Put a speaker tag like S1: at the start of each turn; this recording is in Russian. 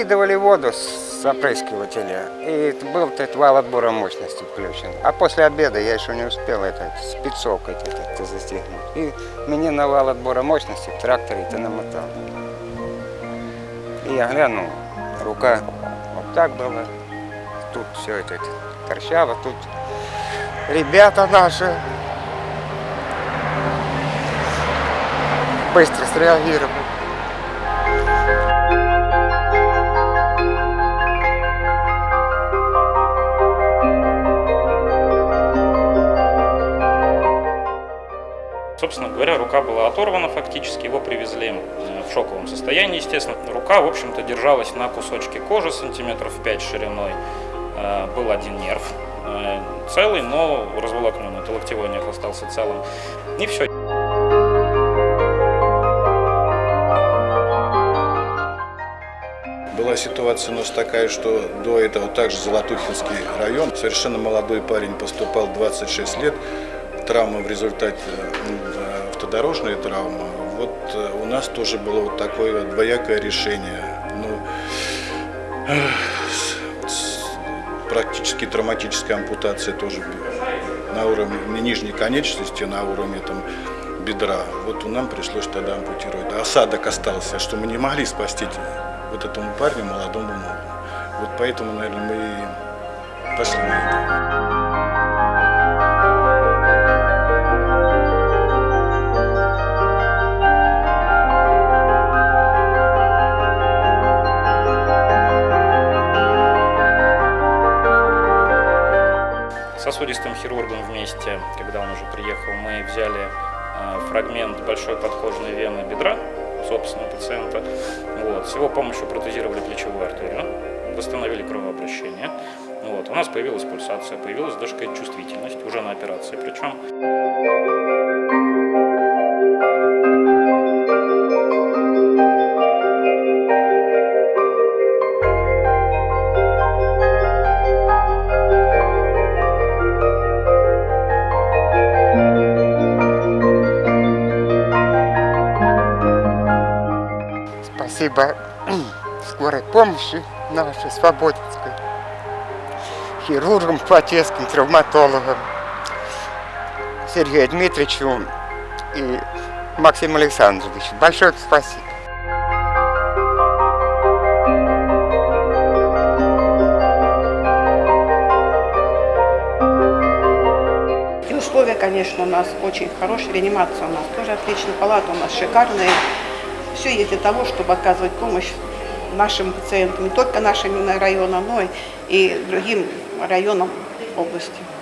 S1: выкидывали воду с опрыскивателя, и был этот вал отбора мощности включен. А после обеда я еще не успел это спецовкой это застегнуть. И мне на вал отбора мощности в тракторе это намотал. И я глянул, рука вот так была, тут все это, это торчало, тут ребята наши быстро среагировали.
S2: Собственно говоря, рука была оторвана фактически, его привезли э, в шоковом состоянии, естественно. Рука, в общем-то, держалась на кусочке кожи сантиметров 5 шириной. Э, был один нерв э, целый, но разволокненный, это локтевой нерв остался целым. И все.
S3: Была ситуация у нас такая, что до этого также Золотухинский район, совершенно молодой парень поступал 26 лет, травма в результате автодорожная травма. Вот э, у нас тоже было вот такое двоякое решение. Ну, практически травматическая ампутация тоже на уровне не нижней конечности, на уровне там, бедра. Вот нам пришлось тогда ампутировать. Осадок остался, что мы не могли спасти вот этому парню, молодому ногу. Вот поэтому, наверное, мы и пошли на это.
S2: Сосудистым хирургом вместе, когда он уже приехал, мы взяли э, фрагмент большой подкожной вены бедра, собственно, пациента. Вот. С его помощью протезировали плечевую артерию, восстановили кровообращение. Вот. У нас появилась пульсация, появилась даже какая-то чувствительность, уже на операции причем.
S1: Спасибо скорой помощи нашей Свободинской, хирургам, плотецким, травматологам, Сергею Дмитриевичу и Максиму Александровичу. Большое спасибо.
S4: условия, конечно, у нас очень хорошие, реанимация у нас тоже отличная, палата у нас шикарная. Все есть для того, чтобы оказывать помощь нашим пациентам, не только нашим районам, но и другим районам области.